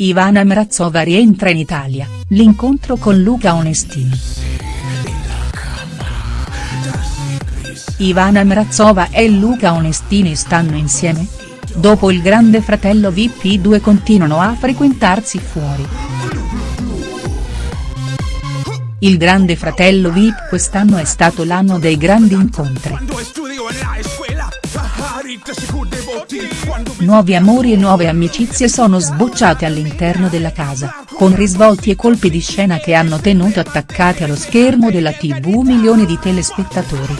Ivana Mrazova rientra in Italia, l'incontro con Luca Onestini. Ivana Mrazova e Luca Onestini stanno insieme? Dopo il grande fratello VIP i due continuano a frequentarsi fuori. Il grande fratello VIP quest'anno è stato l'anno dei grandi incontri. Nuovi amori e nuove amicizie sono sbocciate all'interno della casa, con risvolti e colpi di scena che hanno tenuto attaccati allo schermo della tv milioni di telespettatori.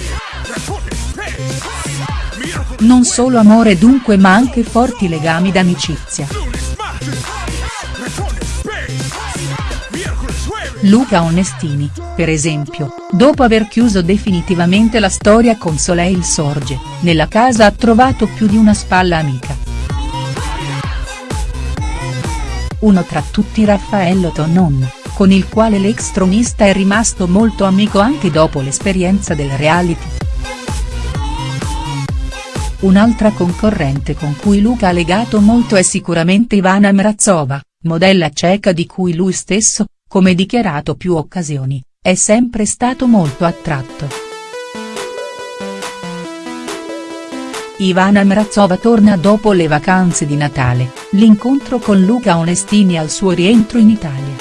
Non solo amore dunque ma anche forti legami d'amicizia. Luca Onestini, per esempio, dopo aver chiuso definitivamente la storia con Soleil Sorge, nella casa ha trovato più di una spalla amica. Uno tra tutti Raffaello Tonon, con il quale l'ex tronista è rimasto molto amico anche dopo l'esperienza del reality. Un'altra concorrente con cui Luca ha legato molto è sicuramente Ivana Mrazova, modella ceca di cui lui stesso, come dichiarato più occasioni, è sempre stato molto attratto. Ivana Mrazova torna dopo le vacanze di Natale, l'incontro con Luca Onestini al suo rientro in Italia.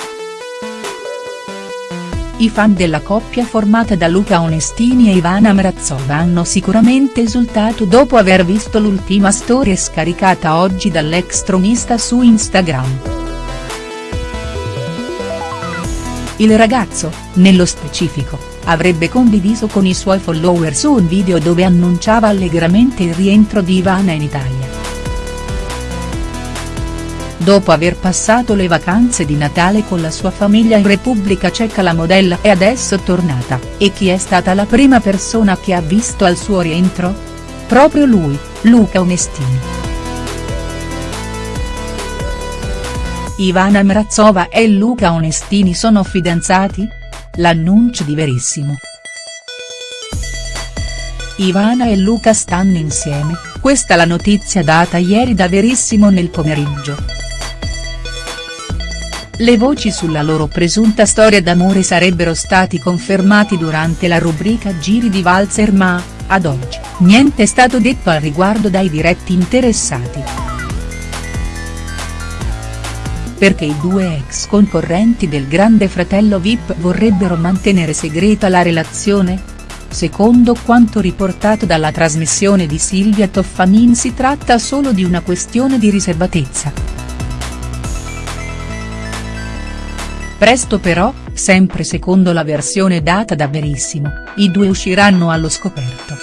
I fan della coppia formata da Luca Onestini e Ivana Mrazova hanno sicuramente esultato dopo aver visto l'ultima storia scaricata oggi dall'ex tronista su Instagram. Il ragazzo, nello specifico, avrebbe condiviso con i suoi followers un video dove annunciava allegramente il rientro di Ivana in Italia. Dopo aver passato le vacanze di Natale con la sua famiglia in Repubblica Ceca la modella è adesso tornata, e chi è stata la prima persona che ha visto al suo rientro? Proprio lui, Luca Onestini. Ivana Mrazova e Luca Onestini sono fidanzati? L'annuncio di Verissimo. Ivana e Luca stanno insieme, questa la notizia data ieri da Verissimo nel pomeriggio. Le voci sulla loro presunta storia d'amore sarebbero stati confermati durante la rubrica Giri di Valzer ma, ad oggi, niente è stato detto al riguardo dai diretti interessati perché i due ex concorrenti del grande fratello Vip vorrebbero mantenere segreta la relazione? Secondo quanto riportato dalla trasmissione di Silvia Toffanin si tratta solo di una questione di riservatezza. Presto però, sempre secondo la versione data da Verissimo, i due usciranno allo scoperto.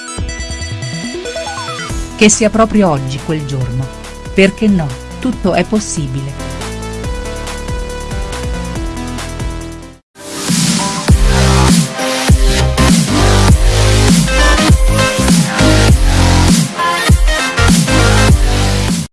Che sia proprio oggi quel giorno. Perché no, tutto è possibile.